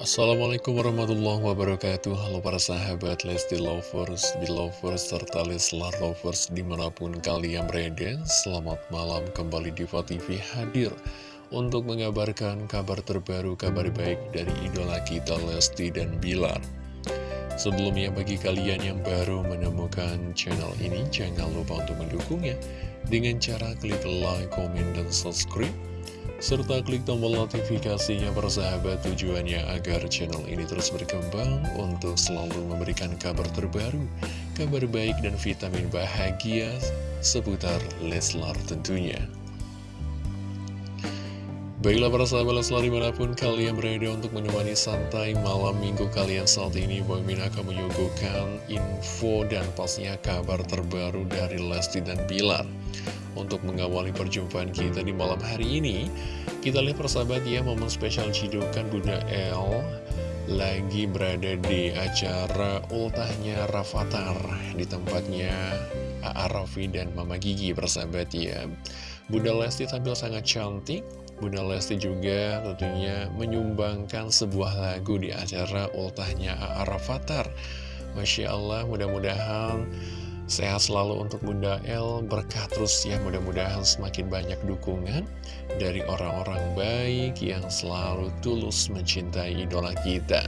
Assalamualaikum warahmatullahi wabarakatuh. Halo para sahabat Lesti Lovers, Belovers, serta Leslar Lovers di mana pun kalian berada. Selamat malam kembali di TV hadir Untuk mengabarkan kabar terbaru, kabar baik dari idola kita Lesti dan Bilar. Sebelumnya bagi kalian yang baru menemukan channel ini Jangan lupa untuk mendukungnya Dengan cara klik like, komen, dan subscribe serta klik tombol notifikasinya persahabat tujuannya agar channel ini terus berkembang untuk selalu memberikan kabar terbaru, kabar baik dan vitamin bahagia seputar Leslar tentunya. Baiklah para sahabat Leslar di mana pun kalian berada untuk menemani santai malam minggu kalian saat ini Bang Min akan menyuguhkan info dan pastinya kabar terbaru dari Lesti dan Bilar untuk mengawali perjumpaan kita di malam hari ini Kita lihat persahabat ya momen spesial cidukan Bunda El Lagi berada di acara ultahnya Rafathar Di tempatnya A.A. Raffi dan Mama Gigi persahabat ya Bunda Lesti tampil sangat cantik Bunda Lesti juga tentunya menyumbangkan sebuah lagu di acara ultahnya A.A. Rafathar Masya Allah mudah-mudahan Sehat selalu untuk Bunda El, berkah terus ya mudah-mudahan semakin banyak dukungan dari orang-orang baik yang selalu tulus mencintai idola kita.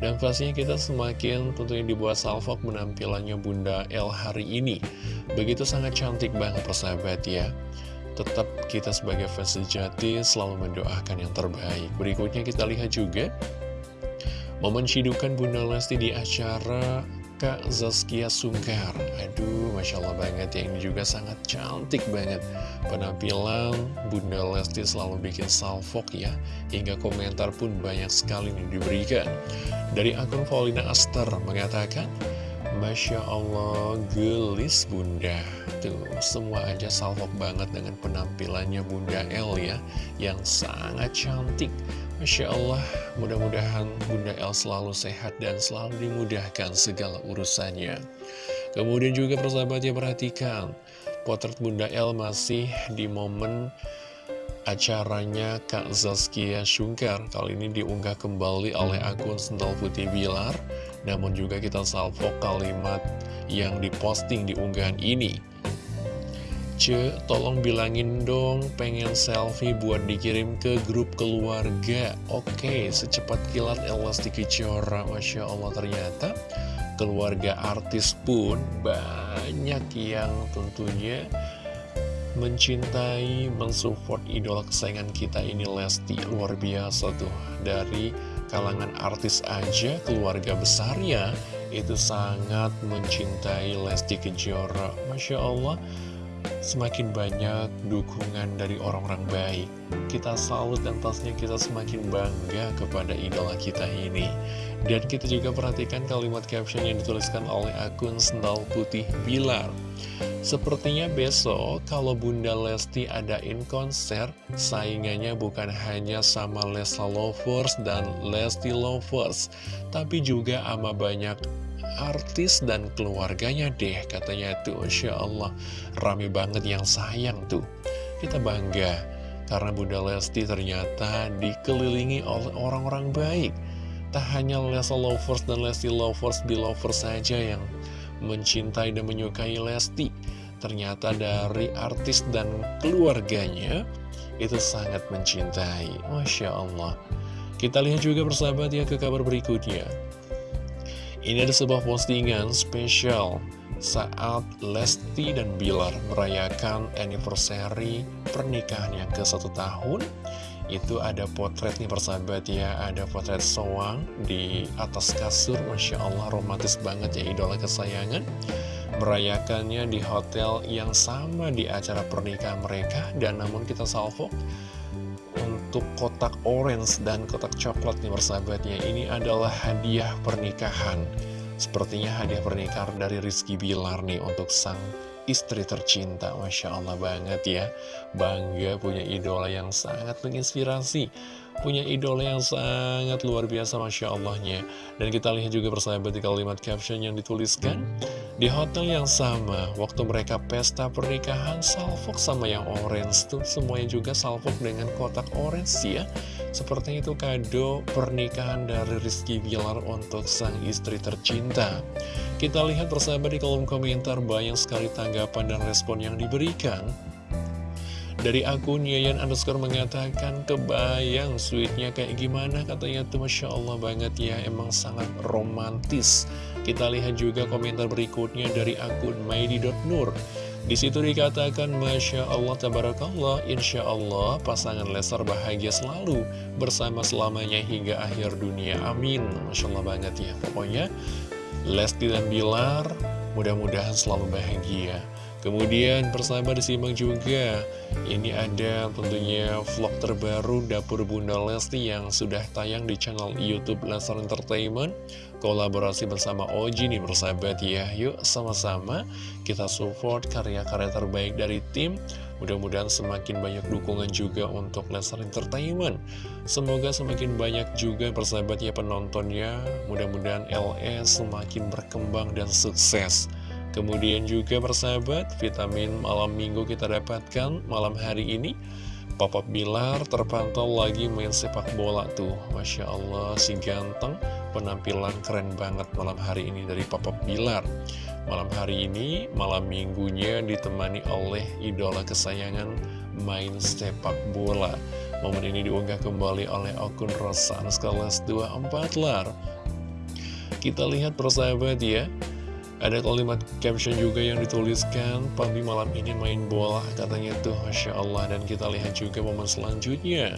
Dan pastinya kita semakin tentunya dibuat salvok menampilannya Bunda El hari ini. Begitu sangat cantik banget persahabat ya. Tetap kita sebagai fans sejati selalu mendoakan yang terbaik. Berikutnya kita lihat juga momen cidukan Bunda Lesti di acara Kak Zaskia Sungkar. Aduh, Masya Allah banget ya Ini juga sangat cantik banget. Penampilan Bunda Lesti selalu bikin salfok ya Hingga komentar pun banyak sekali yang diberikan. Dari akun Paulina Aster mengatakan Masya Allah, gelis Bunda. Tuh, semua aja salfok banget dengan penampilannya Bunda El ya Yang sangat cantik Masya Allah, mudah-mudahan Bunda El selalu sehat dan selalu dimudahkan segala urusannya. Kemudian juga persahabatnya perhatikan, potret Bunda El masih di momen acaranya Kak Zaskia Shungkar. Kali ini diunggah kembali oleh akun Sental Putih Bilar, namun juga kita salvo kalimat yang diposting di unggahan ini. Ce, tolong bilangin dong pengen selfie buat dikirim ke grup keluarga. Oke, secepat kilat elastik Kejora Masya Allah ternyata keluarga artis pun banyak yang tentunya mencintai, mensupport idola kesayangan kita ini Lesti. Luar biasa tuh, dari kalangan artis aja keluarga besarnya itu sangat mencintai Lesti Kejora. Masya Allah semakin banyak dukungan dari orang-orang baik. Kita salut dan pastinya kita semakin bangga kepada idola kita ini. Dan kita juga perhatikan kalimat caption yang dituliskan oleh akun Sendal Putih Bilar. Sepertinya besok kalau Bunda Lesti adain konser, saingannya bukan hanya sama Lesa Lovers dan Lesti Lovers, tapi juga ama banyak artis dan keluarganya deh katanya tuh. Insya Allah. Rame banget yang sayang tuh. Kita bangga karena Bunda Lesti ternyata dikelilingi oleh orang-orang baik. Tak hanya Lesa Lovers dan Lesti Lovers Belovers saja yang mencintai dan menyukai Lesti. Ternyata dari artis dan keluarganya itu sangat mencintai. Masya Allah. Kita lihat juga persahabat ya ke kabar berikutnya ini ada sebuah postingan spesial saat Lesti dan Bilar merayakan anniversary pernikahan yang ke satu tahun. Itu ada potret nih persahabat ya, ada potret soang di atas kasur, Masya Allah romantis banget ya idola kesayangan. Merayakannya di hotel yang sama di acara pernikahan mereka, dan namun kita salvo untuk kotak orange dan kotak coklat nih persahabatnya. Ini adalah hadiah pernikahan. Sepertinya hadiah pernikahan dari Rizky Bilar nih untuk sang istri tercinta. Masya Allah banget ya. Bangga punya idola yang sangat menginspirasi. Punya idola yang sangat luar biasa Masya Allahnya. Dan kita lihat juga persahabat di kalimat caption yang dituliskan Di hotel yang sama, waktu mereka pesta pernikahan, salfok sama yang orange tuh semuanya juga salfok dengan kotak orange ya. Seperti itu kado pernikahan dari Rizky Bilar untuk sang istri tercinta. Kita lihat bersama di kolom komentar banyak sekali tanggapan dan respon yang diberikan. Dari akun Yayan underscore mengatakan kebayang sweetnya kayak gimana katanya tuh Masya Allah banget ya emang sangat romantis. Kita lihat juga komentar berikutnya dari akun Maidi.nur. Di situ dikatakan Masya Allah Tabarakallah Insya Allah pasangan Lesar bahagia selalu bersama selamanya hingga akhir dunia. Amin. Masya Allah banget ya. Pokoknya Lesti dan Bilar mudah-mudahan selalu bahagia Kemudian persahabat disimak juga Ini ada tentunya vlog terbaru Dapur Bunda Lesti yang sudah tayang di channel Youtube Lesar Entertainment. Kolaborasi bersama Oji nih persahabat ya. Yuk sama-sama kita support karya-karya terbaik dari tim. Mudah-mudahan semakin banyak dukungan juga untuk Lesar Entertainment. Semoga semakin banyak juga persahabat ya penontonnya. Mudah-mudahan LS semakin berkembang dan sukses Kemudian juga persahabat, vitamin malam minggu kita dapatkan malam hari ini. Papa Bilar terpantau lagi main sepak bola tuh. Masya Allah, si ganteng, penampilan keren banget malam hari ini dari Papa Bilar. Malam hari ini, malam minggunya ditemani oleh idola kesayangan main sepak bola. Momen ini diunggah kembali oleh akun Rosan Skalas 24 lar. Kita lihat persahabat ya. Ada kalimat caption juga yang dituliskan Papi malam ini main bola katanya tuh Masya Allah. Dan kita lihat juga momen selanjutnya.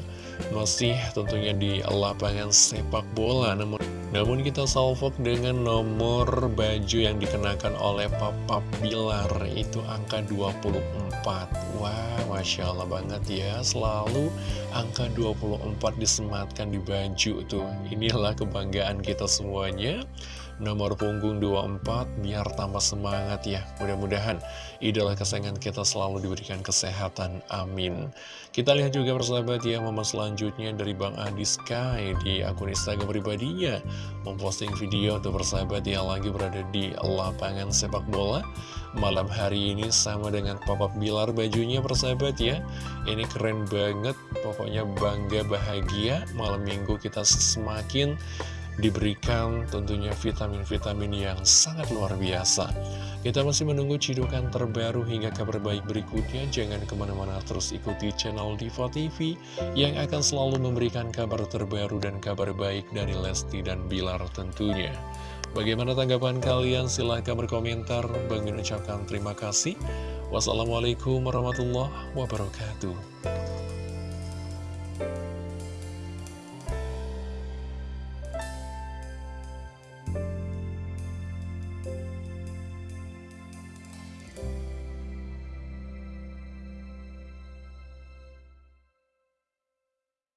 Masih tentunya di lapangan sepak bola. Namun, namun kita salvok dengan nomor baju yang dikenakan oleh Papa Bilar. Itu angka 24 Wah Masya Allah banget ya. Selalu angka 24 disematkan di baju tuh. Inilah kebanggaan kita semuanya nomor punggung 24 biar tambah semangat ya. Mudah-mudahan idola kesayangan kita selalu diberikan kesehatan amin. Kita lihat juga persahabat ya momen selanjutnya dari Bang Adi Sky di akun Instagram pribadinya. Memposting video untuk persahabat yang lagi berada di lapangan sepak bola. Malam hari ini sama dengan Papa Bilar bajunya persahabat ya. Ini keren banget pokoknya bangga bahagia. Malam minggu kita semakin diberikan tentunya vitamin-vitamin yang sangat luar biasa. Kita masih menunggu cidukan terbaru hingga kabar baik berikutnya. Jangan ke mana-mana terus ikuti channel Diva TV yang akan selalu memberikan kabar terbaru dan kabar baik dari Lesti dan Bilar tentunya. Bagaimana tanggapan kalian? Silahkan berkomentar. Bang ucapkan terima kasih. Wassalamualaikum warahmatullahi wabarakatuh.